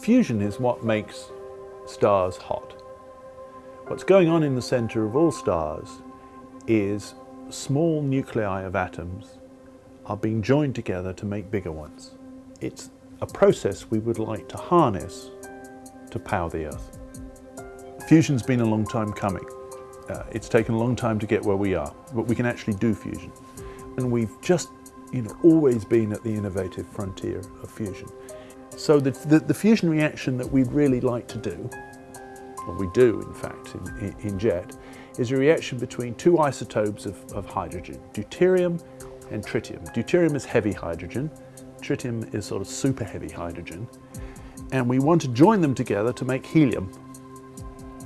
Fusion is what makes stars hot. What's going on in the center of all stars is small nuclei of atoms are being joined together to make bigger ones. It's a process we would like to harness to power the Earth. Fusion's been a long time coming. Uh, it's taken a long time to get where we are, but we can actually do fusion. And we've just you know, always been at the innovative frontier of fusion. So the, the, the fusion reaction that we'd really like to do, or we do in fact in, in, in JET, is a reaction between two isotopes of, of hydrogen, deuterium and tritium. Deuterium is heavy hydrogen, tritium is sort of super heavy hydrogen, and we want to join them together to make helium,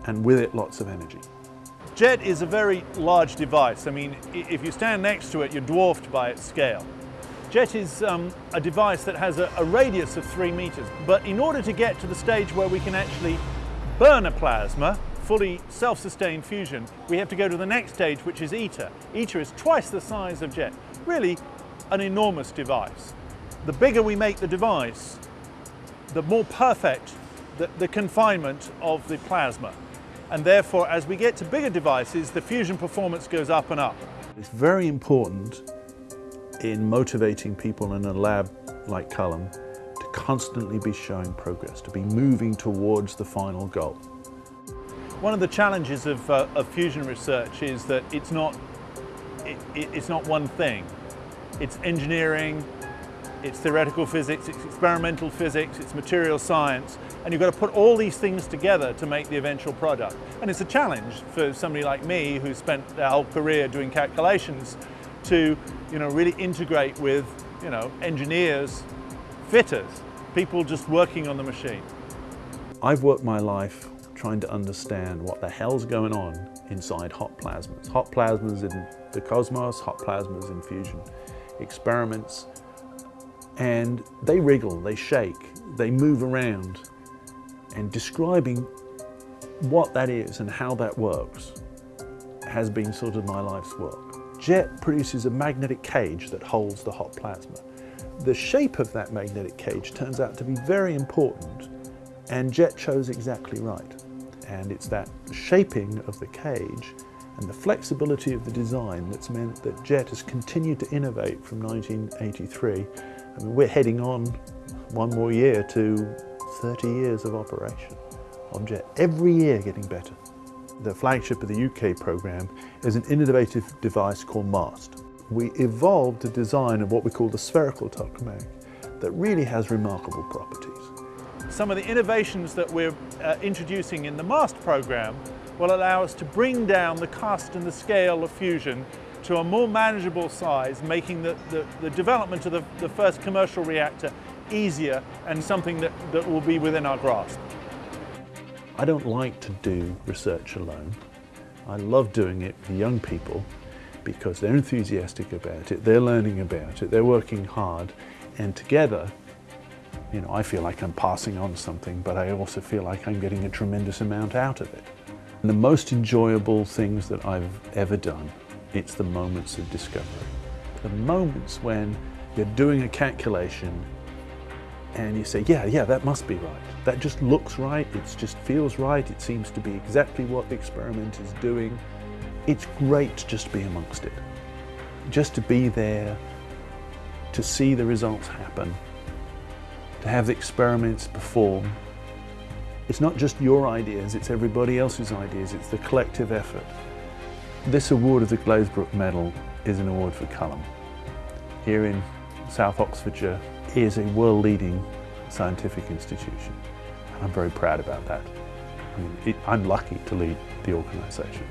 and with it lots of energy. JET is a very large device. I mean, if you stand next to it, you're dwarfed by its scale. JET is um, a device that has a, a radius of three meters, but in order to get to the stage where we can actually burn a plasma, fully self-sustained fusion, we have to go to the next stage, which is ITER. ITER is twice the size of JET. Really, an enormous device. The bigger we make the device, the more perfect the, the confinement of the plasma. And therefore, as we get to bigger devices, the fusion performance goes up and up. It's very important in motivating people in a lab like Culham to constantly be showing progress, to be moving towards the final goal. One of the challenges of, uh, of fusion research is that it's not, it, it, it's not one thing. It's engineering, it's theoretical physics, it's experimental physics, it's material science, and you've got to put all these things together to make the eventual product. And it's a challenge for somebody like me who spent their whole career doing calculations to you know, really integrate with you know, engineers, fitters, people just working on the machine. I've worked my life trying to understand what the hell's going on inside hot plasmas. Hot plasmas in the cosmos, hot plasmas in fusion experiments, and they wriggle, they shake, they move around, and describing what that is and how that works has been sort of my life's work. JET produces a magnetic cage that holds the hot plasma. The shape of that magnetic cage turns out to be very important and JET chose exactly right. And it's that shaping of the cage and the flexibility of the design that's meant that JET has continued to innovate from 1983. I mean, we're heading on one more year to 30 years of operation of JET, every year getting better. The flagship of the UK programme is an innovative device called MAST. We evolved a design of what we call the spherical tokamak that really has remarkable properties. Some of the innovations that we're uh, introducing in the MAST programme will allow us to bring down the cost and the scale of fusion to a more manageable size, making the, the, the development of the, the first commercial reactor easier and something that, that will be within our grasp. I don't like to do research alone. I love doing it with young people because they're enthusiastic about it, they're learning about it, they're working hard, and together, you know, I feel like I'm passing on something, but I also feel like I'm getting a tremendous amount out of it. And the most enjoyable things that I've ever done, it's the moments of discovery. The moments when you're doing a calculation and you say, yeah, yeah, that must be right. That just looks right, it just feels right, it seems to be exactly what the experiment is doing. It's great to just to be amongst it. Just to be there, to see the results happen, to have the experiments perform. It's not just your ideas, it's everybody else's ideas, it's the collective effort. This award of the Glazebrook Medal is an award for Culham. Here in South Oxfordshire is a world-leading scientific institution. And I'm very proud about that. I mean, it, I'm lucky to lead the organisation.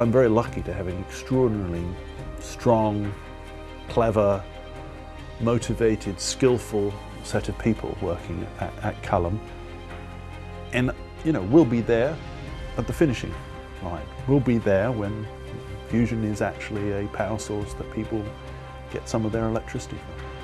I'm very lucky to have an extraordinarily strong, clever, motivated, skillful set of people working at, at Culham. And, you know, we'll be there at the finishing line. We'll be there when fusion is actually a power source that people get some of their electricity from.